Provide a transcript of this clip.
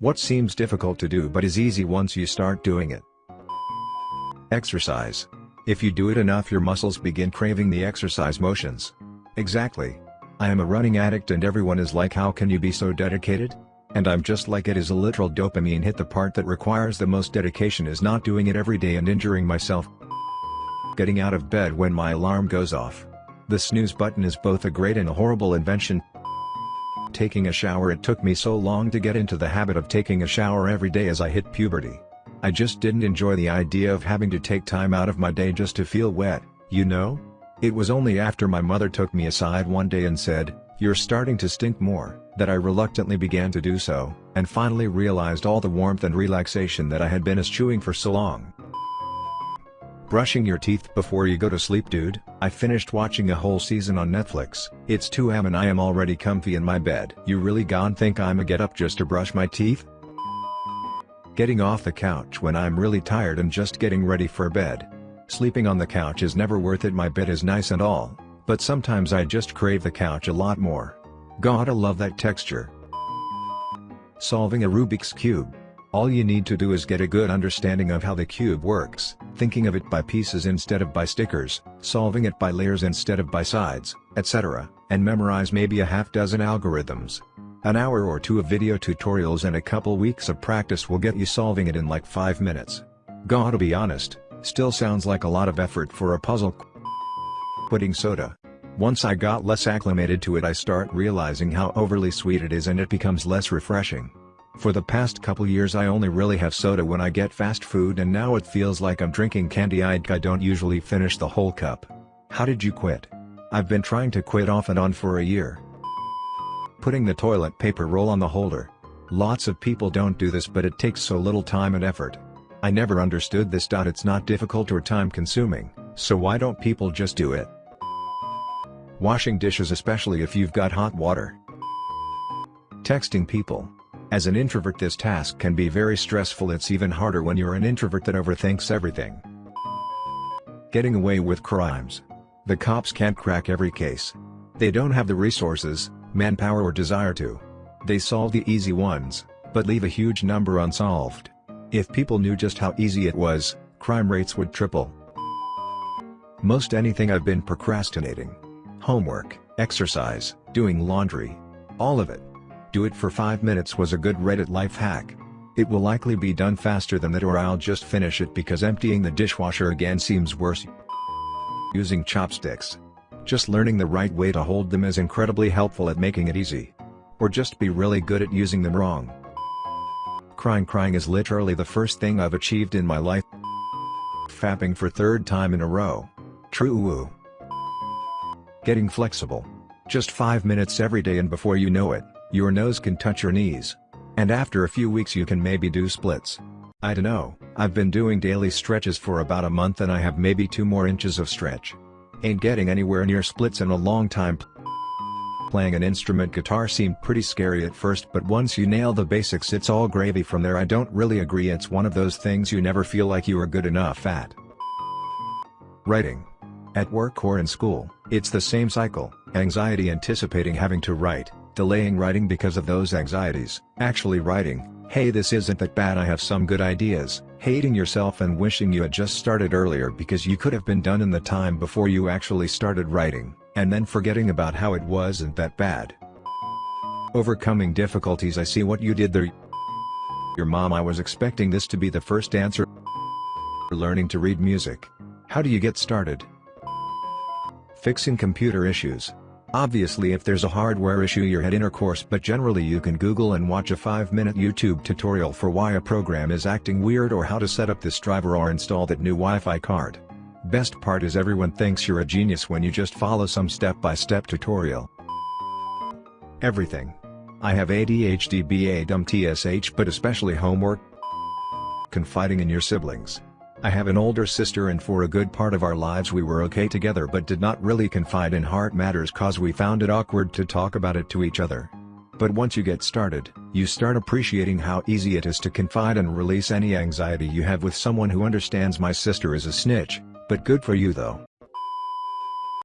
What seems difficult to do but is easy once you start doing it. Exercise. If you do it enough your muscles begin craving the exercise motions. Exactly. I am a running addict and everyone is like how can you be so dedicated? And I'm just like it is a literal dopamine hit the part that requires the most dedication is not doing it every day and injuring myself. Getting out of bed when my alarm goes off. The snooze button is both a great and a horrible invention. Taking a shower It took me so long to get into the habit of taking a shower every day as I hit puberty. I just didn't enjoy the idea of having to take time out of my day just to feel wet, you know? It was only after my mother took me aside one day and said, you're starting to stink more, that I reluctantly began to do so, and finally realized all the warmth and relaxation that I had been eschewing for so long. Brushing your teeth before you go to sleep dude, I finished watching a whole season on Netflix, it's 2am and I am already comfy in my bed. You really gon' think I'ma get up just to brush my teeth? Getting off the couch when I'm really tired and just getting ready for bed. Sleeping on the couch is never worth it my bed is nice and all, but sometimes I just crave the couch a lot more. Gotta love that texture. Solving a Rubik's Cube. All you need to do is get a good understanding of how the cube works, thinking of it by pieces instead of by stickers, solving it by layers instead of by sides, etc., and memorize maybe a half dozen algorithms. An hour or two of video tutorials and a couple weeks of practice will get you solving it in like 5 minutes. Gotta be honest, still sounds like a lot of effort for a puzzle. Quitting soda. Once I got less acclimated to it I start realizing how overly sweet it is and it becomes less refreshing. For the past couple years I only really have soda when I get fast food and now it feels like I'm drinking candy I don't usually finish the whole cup. How did you quit? I've been trying to quit off and on for a year. Putting the toilet paper roll on the holder. Lots of people don't do this but it takes so little time and effort. I never understood this. It's not difficult or time consuming, so why don't people just do it? Washing dishes especially if you've got hot water. Texting people. As an introvert this task can be very stressful it's even harder when you're an introvert that overthinks everything. Getting away with crimes. The cops can't crack every case. They don't have the resources, manpower or desire to. They solve the easy ones, but leave a huge number unsolved. If people knew just how easy it was, crime rates would triple. Most anything I've been procrastinating. Homework, exercise, doing laundry. All of it. Do it for 5 minutes was a good Reddit life hack. It will likely be done faster than that or I'll just finish it because emptying the dishwasher again seems worse. Using chopsticks. Just learning the right way to hold them is incredibly helpful at making it easy. Or just be really good at using them wrong. Crying crying is literally the first thing I've achieved in my life. Fapping for third time in a row. True woo. Getting flexible. Just 5 minutes every day and before you know it, your nose can touch your knees. And after a few weeks you can maybe do splits. I dunno, I've been doing daily stretches for about a month and I have maybe 2 more inches of stretch. Ain't getting anywhere near splits in a long time. Playing an instrument guitar seemed pretty scary at first but once you nail the basics it's all gravy from there I don't really agree it's one of those things you never feel like you are good enough at. Writing. At work or in school, it's the same cycle, anxiety anticipating having to write, delaying writing because of those anxieties, actually writing, hey this isn't that bad I have some good ideas, hating yourself and wishing you had just started earlier because you could have been done in the time before you actually started writing, and then forgetting about how it wasn't that bad. Overcoming difficulties I see what you did there Your mom I was expecting this to be the first answer Learning to read music. How do you get started? Fixing computer issues. Obviously if there's a hardware issue you're at inner course but generally you can Google and watch a 5-minute YouTube tutorial for why a program is acting weird or how to set up this driver or install that new Wi-Fi card. Best part is everyone thinks you're a genius when you just follow some step-by-step -step tutorial. Everything. I have ADHD BA dumb TSH but especially homework. Confiding in your siblings. I have an older sister and for a good part of our lives we were okay together but did not really confide in heart matters cause we found it awkward to talk about it to each other. But once you get started, you start appreciating how easy it is to confide and release any anxiety you have with someone who understands my sister is a snitch, but good for you though.